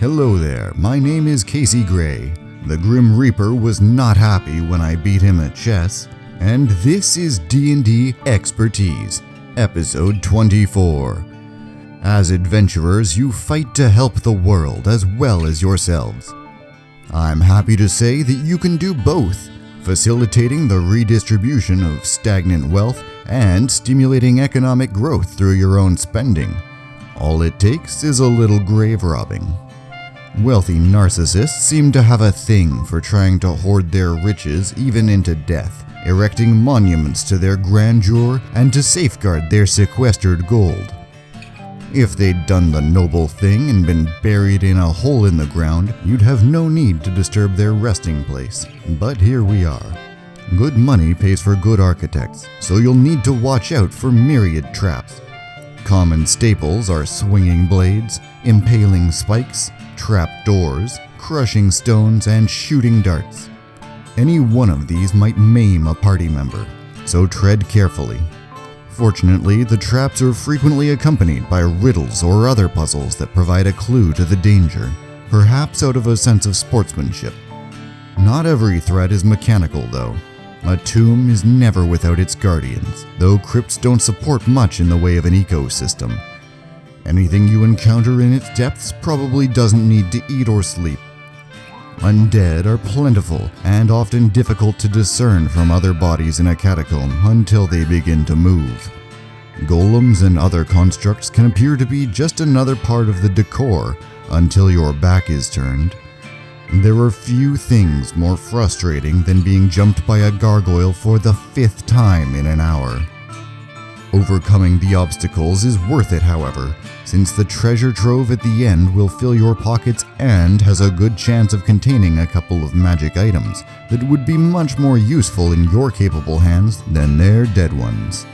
Hello there, my name is Casey Gray. The Grim Reaper was not happy when I beat him at chess, and this is D&D Expertise, episode 24. As adventurers, you fight to help the world as well as yourselves. I'm happy to say that you can do both, facilitating the redistribution of stagnant wealth and stimulating economic growth through your own spending. All it takes is a little grave robbing. Wealthy narcissists seem to have a thing for trying to hoard their riches even into death, erecting monuments to their grandeur and to safeguard their sequestered gold. If they'd done the noble thing and been buried in a hole in the ground, you'd have no need to disturb their resting place. But here we are. Good money pays for good architects, so you'll need to watch out for myriad traps. Common staples are swinging blades, impaling spikes, trap doors, crushing stones, and shooting darts. Any one of these might maim a party member, so tread carefully. Fortunately, the traps are frequently accompanied by riddles or other puzzles that provide a clue to the danger, perhaps out of a sense of sportsmanship. Not every threat is mechanical, though. A tomb is never without its guardians, though crypts don't support much in the way of an ecosystem. Anything you encounter in its depths probably doesn't need to eat or sleep. Undead are plentiful and often difficult to discern from other bodies in a catacomb until they begin to move. Golems and other constructs can appear to be just another part of the decor until your back is turned. There are few things more frustrating than being jumped by a gargoyle for the fifth time in an hour. Overcoming the obstacles is worth it, however, since the treasure trove at the end will fill your pockets and has a good chance of containing a couple of magic items that would be much more useful in your capable hands than their dead ones.